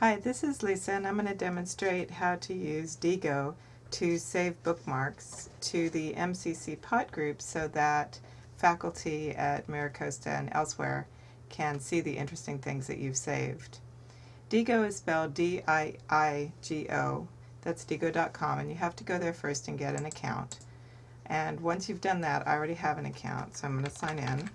Hi, this is Lisa and I'm going to demonstrate how to use Diigo to save bookmarks to the MCC pot group so that faculty at MiraCosta and elsewhere can see the interesting things that you've saved. Diigo is spelled D-I-I-G-O. That's diigo.com and you have to go there first and get an account. And once you've done that, I already have an account, so I'm going to sign in.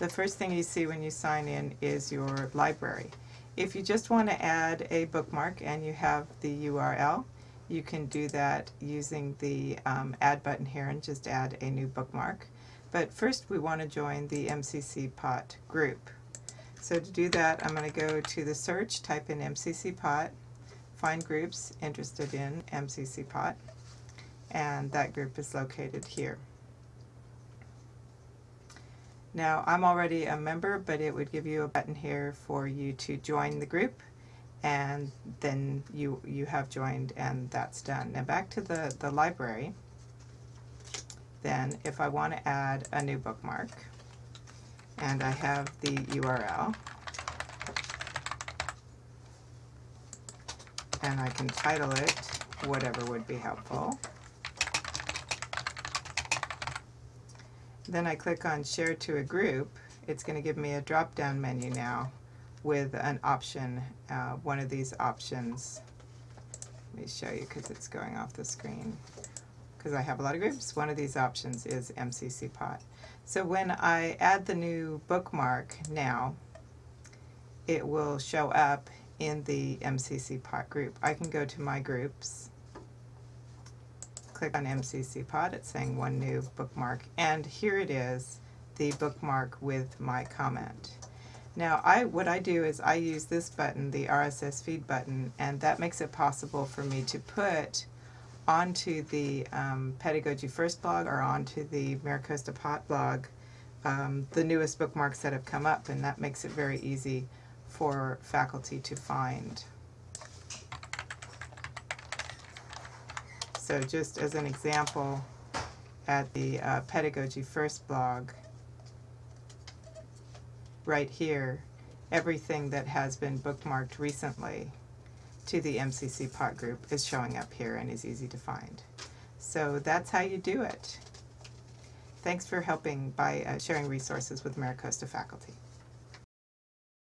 The first thing you see when you sign in is your library. If you just want to add a bookmark and you have the URL, you can do that using the um, add button here and just add a new bookmark. But first we want to join the MCC Pot group. So to do that I'm going to go to the search, type in MCC Pot, find groups interested in MCC Pot, and that group is located here. Now I'm already a member but it would give you a button here for you to join the group and then you you have joined and that's done. Now back to the, the library then if I want to add a new bookmark and I have the URL and I can title it whatever would be helpful Then I click on Share to a Group. It's going to give me a drop-down menu now with an option, uh, one of these options. Let me show you because it's going off the screen. Because I have a lot of groups, one of these options is MCC Pot. So when I add the new bookmark now, it will show up in the MCC Pot group. I can go to my groups click on MCC Pot, it's saying one new bookmark, and here it is, the bookmark with my comment. Now, I what I do is I use this button, the RSS feed button, and that makes it possible for me to put onto the um, Pedagogy First blog or onto the MiraCosta Pot blog um, the newest bookmarks that have come up, and that makes it very easy for faculty to find. So just as an example, at the uh, Pedagogy First blog, right here, everything that has been bookmarked recently to the MCC pot group is showing up here and is easy to find. So that's how you do it. Thanks for helping by uh, sharing resources with MiraCosta faculty.